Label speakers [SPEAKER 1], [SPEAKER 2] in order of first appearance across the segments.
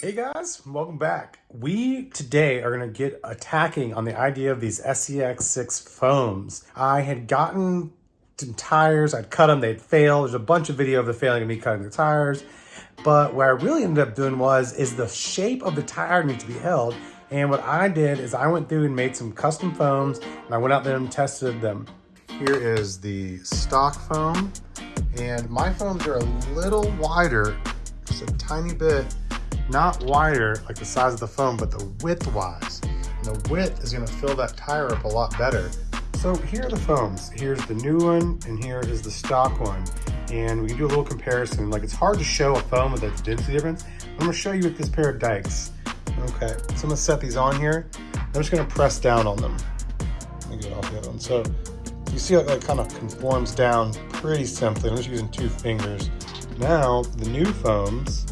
[SPEAKER 1] Hey guys, welcome back. We today are going to get attacking on the idea of these SCX6 foams. I had gotten tires, I'd cut them, they'd fail. There's a bunch of video of the failing of me cutting the tires. But what I really ended up doing was, is the shape of the tire needs to be held. And what I did is I went through and made some custom foams and I went out there and tested them. Here is the stock foam and my foams are a little wider, just a tiny bit not wider like the size of the foam, but the width wise. And the width is gonna fill that tire up a lot better. So here are the foams. Here's the new one and here is the stock one. And we can do a little comparison. Like it's hard to show a foam with a density difference. I'm gonna show you with this pair of dikes. Okay, so I'm gonna set these on here. I'm just gonna press down on them. Let me get off the other one. So you see how it kind of conforms down pretty simply. I'm just using two fingers. Now, the new foams,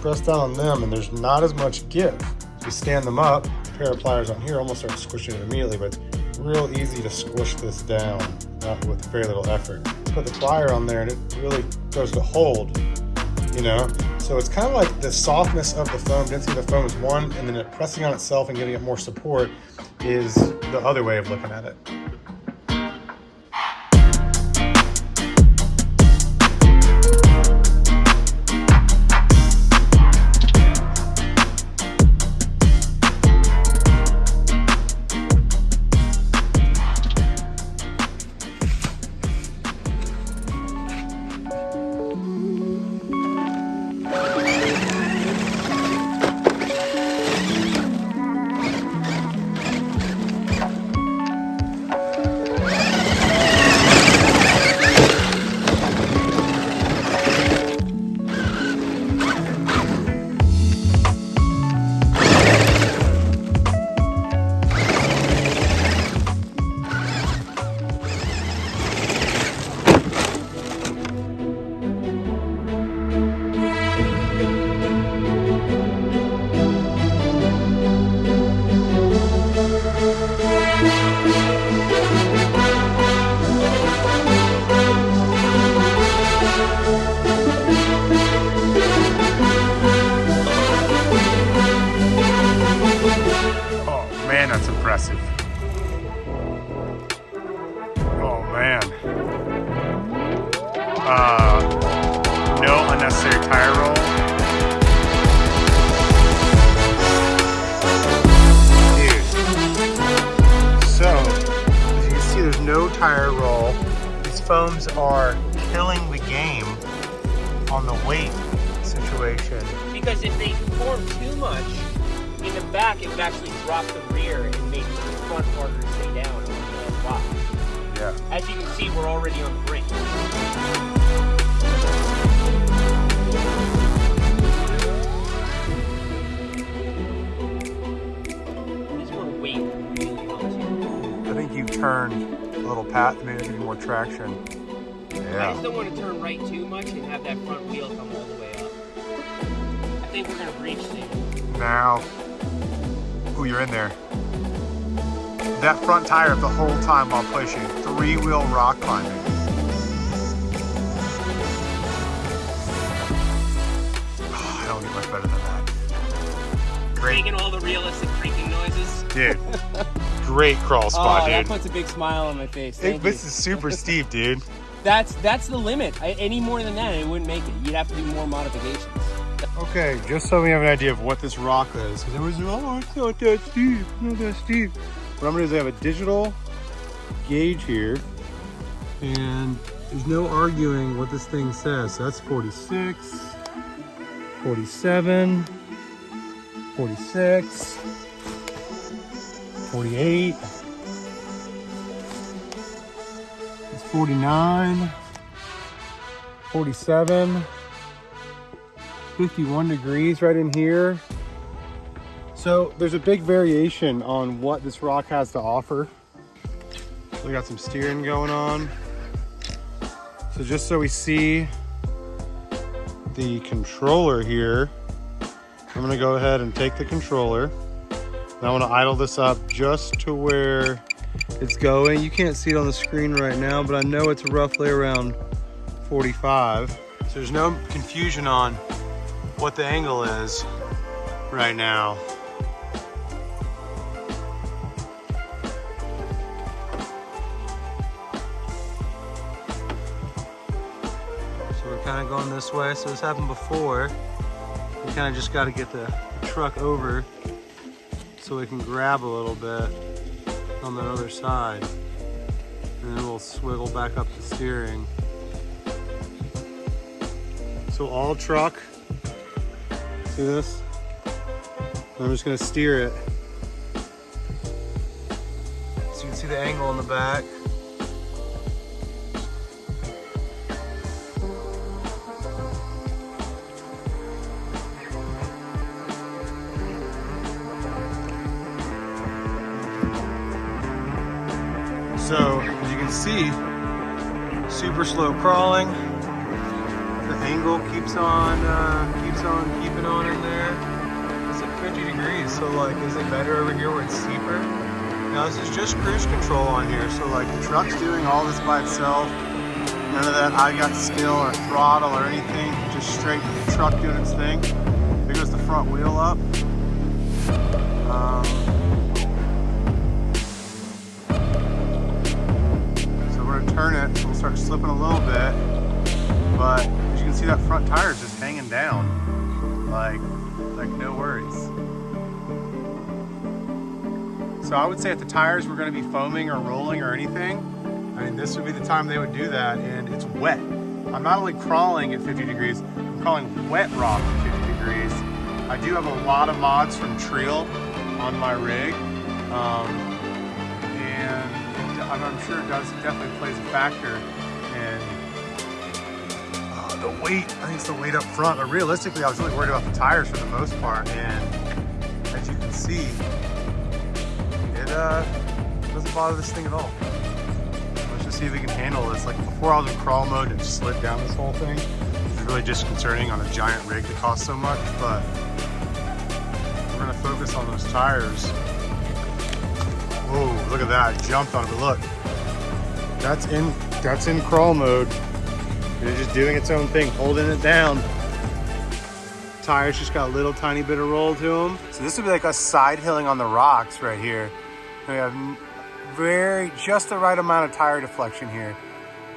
[SPEAKER 1] press down on them and there's not as much give. You stand them up, pair of pliers on here almost start squishing it immediately, but it's real easy to squish this down not with very little effort. Put the plier on there and it really goes to hold, you know? So it's kind of like the softness of the foam, density of the foam is one, and then it pressing on itself and giving it more support is the other way of looking at it. Uh, no unnecessary tire roll. Dude. So, as you can see, there's no tire roll. These foams are killing the game on the weight situation.
[SPEAKER 2] Because if they form too much in the back, it would actually drop the rear and make the front harder to stay down.
[SPEAKER 1] Yeah.
[SPEAKER 2] As you can see, we're already on the brink.
[SPEAKER 1] I think you turned a little path, maybe give you more traction.
[SPEAKER 2] Yeah. I just don't want to turn right too much and have that front wheel come all the way up. I think we're going to reach soon.
[SPEAKER 1] Now, ooh, you're in there. That front tire the whole time while pushing. Three-wheel rock climbing. Oh, I don't get much better than that.
[SPEAKER 2] Great. Making all the realistic creaking noises.
[SPEAKER 1] Dude. Great crawl oh, spot,
[SPEAKER 2] oh,
[SPEAKER 1] dude.
[SPEAKER 2] That puts a big smile on my face. Thank
[SPEAKER 1] this is super steep, dude.
[SPEAKER 2] That's that's the limit. I, any more than that, it wouldn't make it. You'd have to do more modifications.
[SPEAKER 1] Okay, just so we have an idea of what this rock is, because it was, oh, it's not that steep, not that steep. What I'm gonna do is I have a digital gauge here and there's no arguing what this thing says. So that's 46, 47, 46, 48, it's 49, 47, 51 degrees right in here. So there's a big variation on what this rock has to offer. We got some steering going on. So just so we see the controller here, I'm gonna go ahead and take the controller. And I wanna idle this up just to where it's going. You can't see it on the screen right now, but I know it's roughly around 45. So there's no confusion on what the angle is. right now. So we're kind of going this way. So this happened before. We kind of just got to get the truck over so we can grab a little bit on the other side. And then we'll swivel back up the steering. So all truck, see this? I'm just gonna steer it. So you can see the angle in the back. Can see, super slow crawling. The angle keeps on, uh, keeps on keeping on in there. It's at 50 degrees, so like, is it better over here where it's steeper? Now this is just cruise control on here, so like the truck's doing all this by itself. None of that I got skill or throttle or anything, just straight the truck doing its thing. There goes the front wheel up. Um, gonna turn it, we'll start slipping a little bit. But as you can see that front tire is just hanging down. Like, like no worries. So I would say if the tires were gonna be foaming or rolling or anything, I mean, this would be the time they would do that and it's wet. I'm not only crawling at 50 degrees, I'm crawling wet rock at 50 degrees. I do have a lot of mods from Treal on my rig. Um, I'm, I'm sure it does, it definitely plays a factor in uh, the weight. I think it's the weight up front, but realistically, I was really worried about the tires for the most part. And as you can see, it uh, doesn't bother this thing at all. Let's just see if we can handle this. Like before I was in crawl mode and slid down this whole thing. It's really disconcerting on a giant rig that costs so much, but we're gonna focus on those tires. Whoa, look at that, I jumped on it, but look. That's in, that's in crawl mode. It's just doing its own thing, holding it down. Tires just got a little tiny bit of roll to them. So this would be like us side hilling on the rocks right here. We have very, just the right amount of tire deflection here.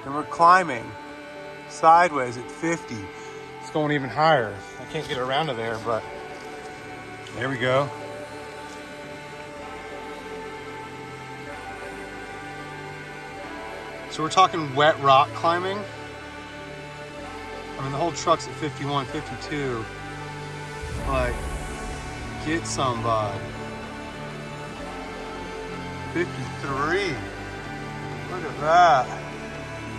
[SPEAKER 1] And we're climbing sideways at 50. It's going even higher. I can't get around to there, but there we go. So we're talking wet rock climbing. I mean, the whole truck's at 51, 52. Like, get some, bud. 53. Look at that.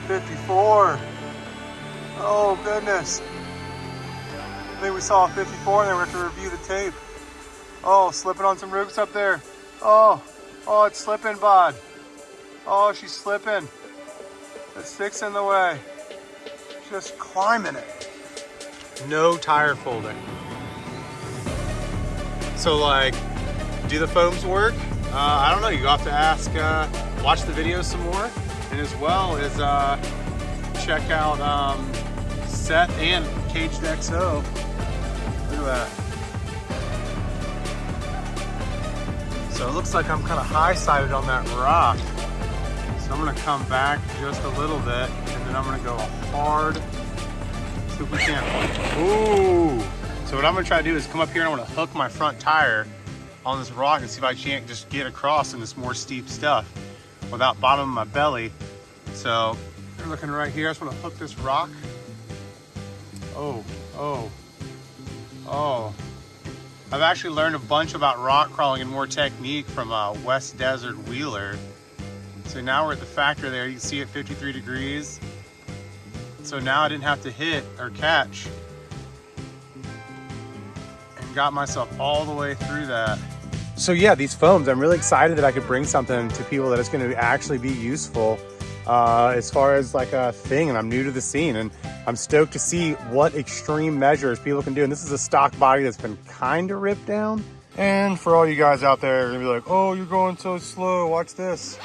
[SPEAKER 1] 54. Oh, goodness. I think we saw a 54 and then we have to review the tape. Oh, slipping on some roots up there. Oh, oh, it's slipping, bud. Oh, she's slipping. It's fixing the way. Just climbing it. No tire folding. So like, do the foams work? Uh, I don't know, you have to ask, uh, watch the video some more. And as well as uh, check out um, Seth and Caged XO. Look at that. So it looks like I'm kind of high-sided on that rock. I'm gonna come back just a little bit and then I'm gonna go hard. If we. Ooh! So what I'm gonna try to do is come up here and I'm gonna hook my front tire on this rock and see if I can't just get across in this more steep stuff without bottoming my belly. So you're looking right here. I just wanna hook this rock. Oh, oh, oh. I've actually learned a bunch about rock crawling and more technique from uh, West Desert Wheeler. So now we're at the factor there. You can see it 53 degrees. So now I didn't have to hit or catch and got myself all the way through that. So yeah, these foams, I'm really excited that I could bring something to people that is going to actually be useful uh, as far as like a thing. And I'm new to the scene and I'm stoked to see what extreme measures people can do. And this is a stock body that's been kind of ripped down. And for all you guys out there, you're gonna be like, oh, you're going so slow, watch this.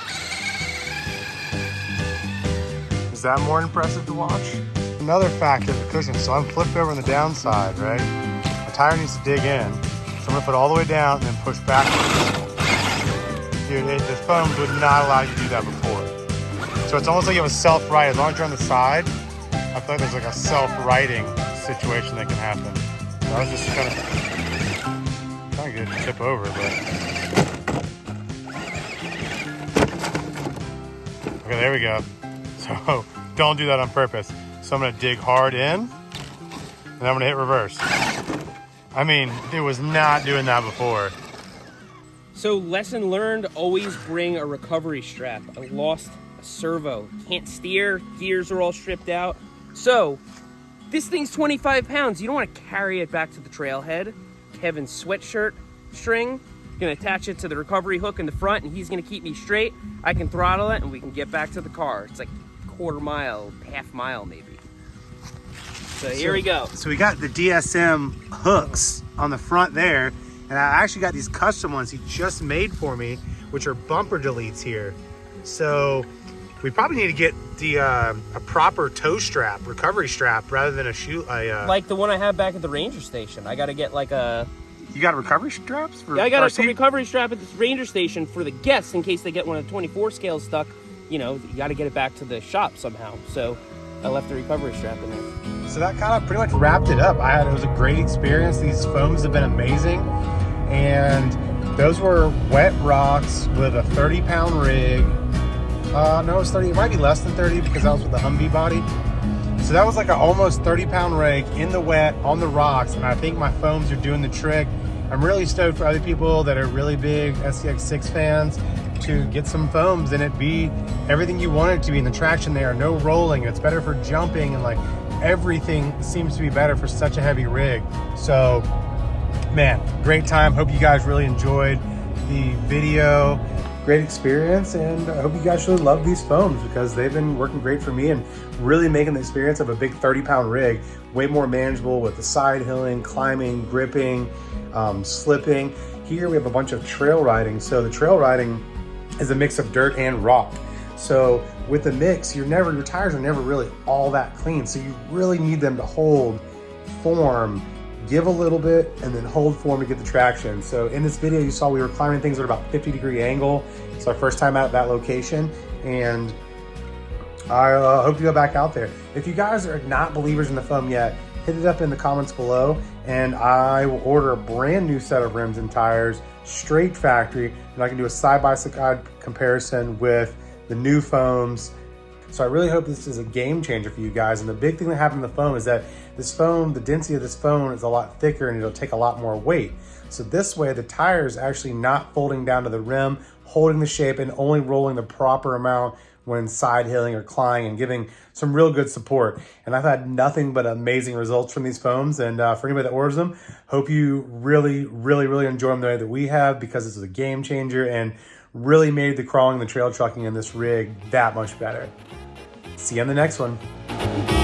[SPEAKER 1] Is that more impressive to watch? Another factor, the cushion. So I'm flipped over on the downside, right? My tire needs to dig in. So I'm gonna put all the way down and then push back. Dude, it, the foams would not allow you to do that before. So it's almost like you have a self-right. As long as you're on the side, I feel like there's like a self-righting situation that can happen. So I was just kind of trying to tip over, but. Okay, there we go. So oh, don't do that on purpose. So I'm gonna dig hard in and I'm gonna hit reverse. I mean, it was not doing that before.
[SPEAKER 2] So lesson learned, always bring a recovery strap. I lost a servo. Can't steer, gears are all stripped out. So this thing's 25 pounds. You don't want to carry it back to the trailhead. Kevin's sweatshirt string, gonna attach it to the recovery hook in the front and he's gonna keep me straight. I can throttle it and we can get back to the car. It's like quarter mile, half mile maybe. So here
[SPEAKER 1] so,
[SPEAKER 2] we go.
[SPEAKER 1] So we got the DSM hooks on the front there, and I actually got these custom ones he just made for me, which are bumper deletes here. So we probably need to get the uh, a proper tow strap, recovery strap, rather than a shoe. A, uh,
[SPEAKER 2] like the one I have back at the ranger station. I got to get like a.
[SPEAKER 1] You got a recovery straps for?
[SPEAKER 2] Yeah, I got
[SPEAKER 1] RC?
[SPEAKER 2] a recovery strap at the ranger station for the guests in case they get one of the 24 scales stuck. You know, you got to get it back to the shop somehow. So I left the recovery strap in there.
[SPEAKER 1] So that kind of pretty much wrapped it up. I had it was a great experience. These foams have been amazing, and those were wet rocks with a 30 pound rig. Uh, no, it's 30. It might be less than 30 because that was with the Humvee body. So that was like an almost 30 pound rig in the wet on the rocks, and I think my foams are doing the trick. I'm really stoked for other people that are really big SCX6 fans to get some foams and it be everything you want it to be in the traction there, no rolling. It's better for jumping and like everything seems to be better for such a heavy rig. So man, great time. Hope you guys really enjoyed the video. Great experience, and I hope you guys really love these foams because they've been working great for me and really making the experience of a big 30 pound rig way more manageable with the side hilling, climbing, gripping, um, slipping. Here we have a bunch of trail riding. So the trail riding is a mix of dirt and rock. So with the mix, you're never your tires are never really all that clean. So you really need them to hold form, give a little bit, and then hold form to get the traction. So in this video, you saw we were climbing things at about 50 degree angle. It's our first time out at that location, and I uh, hope to go back out there. If you guys are not believers in the foam yet, hit it up in the comments below, and I will order a brand new set of rims and tires straight factory, and I can do a side-by-side comparison with the new foams. So I really hope this is a game changer for you guys. And the big thing that happened in the foam is that this foam, the density of this foam is a lot thicker and it'll take a lot more weight. So this way the tire is actually not folding down to the rim, holding the shape and only rolling the proper amount when side hilling or climbing and giving some real good support. And I've had nothing but amazing results from these foams. And uh, for anybody that orders them, hope you really, really, really enjoy them the way that we have because this is a game changer and really made the crawling, the trail trucking, and this rig that much better. See you on the next one.